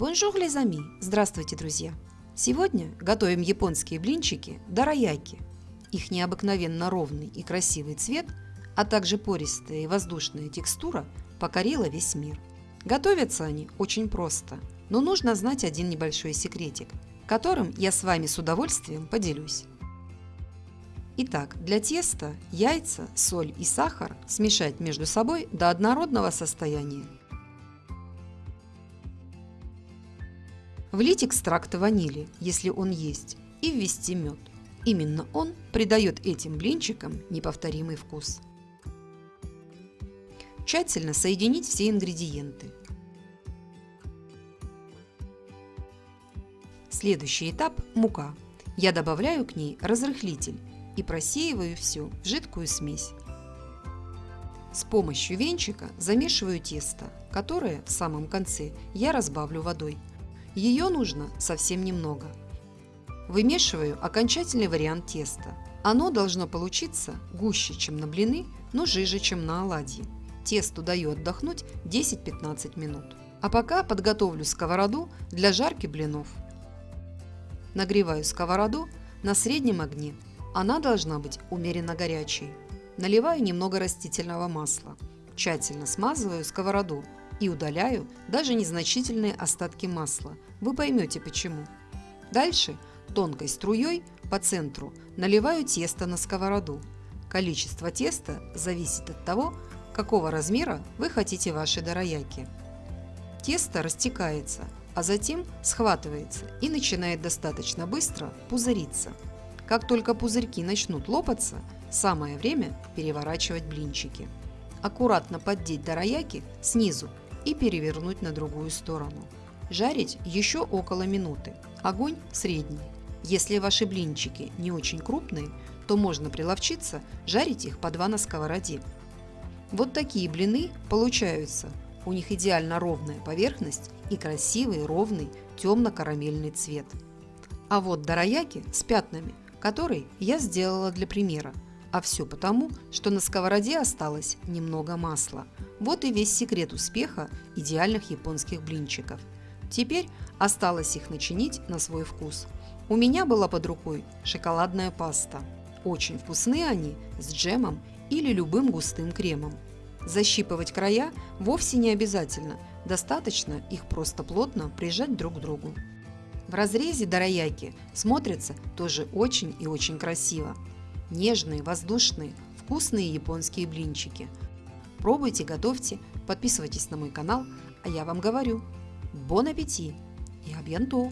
Bonjour les amis! Здравствуйте, друзья! Сегодня готовим японские блинчики дораяки. Их необыкновенно ровный и красивый цвет, а также пористая и воздушная текстура покорила весь мир. Готовятся они очень просто, но нужно знать один небольшой секретик, которым я с вами с удовольствием поделюсь. Итак, для теста яйца, соль и сахар смешать между собой до однородного состояния. Влить экстракт ванили, если он есть, и ввести мед. Именно он придает этим блинчикам неповторимый вкус. Тщательно соединить все ингредиенты. Следующий этап – мука. Я добавляю к ней разрыхлитель и просеиваю все в жидкую смесь. С помощью венчика замешиваю тесто, которое в самом конце я разбавлю водой. Ее нужно совсем немного. Вымешиваю окончательный вариант теста. Оно должно получиться гуще, чем на блины, но жиже, чем на оладьи. Тесту даю отдохнуть 10-15 минут. А пока подготовлю сковороду для жарки блинов. Нагреваю сковороду на среднем огне она должна быть умеренно горячей. Наливаю немного растительного масла. Тщательно смазываю сковороду и удаляю даже незначительные остатки масла. Вы поймете почему. Дальше тонкой струей по центру наливаю тесто на сковороду. Количество теста зависит от того, какого размера вы хотите ваши дорояки. Тесто растекается, а затем схватывается и начинает достаточно быстро пузыриться. Как только пузырьки начнут лопаться, самое время переворачивать блинчики. Аккуратно поддеть дорояки снизу и перевернуть на другую сторону. Жарить еще около минуты. Огонь средний. Если ваши блинчики не очень крупные, то можно приловчиться жарить их по два на сковороде. Вот такие блины получаются. У них идеально ровная поверхность и красивый ровный темно-карамельный цвет. А вот дорояки с пятнами который я сделала для примера. А все потому, что на сковороде осталось немного масла. Вот и весь секрет успеха идеальных японских блинчиков. Теперь осталось их начинить на свой вкус. У меня была под рукой шоколадная паста. Очень вкусные они с джемом или любым густым кремом. Защипывать края вовсе не обязательно, достаточно их просто плотно прижать друг к другу. В разрезе дорояки смотрятся тоже очень и очень красиво. Нежные, воздушные, вкусные японские блинчики. Пробуйте, готовьте, подписывайтесь на мой канал, а я вам говорю, бон аппетит и абьянто!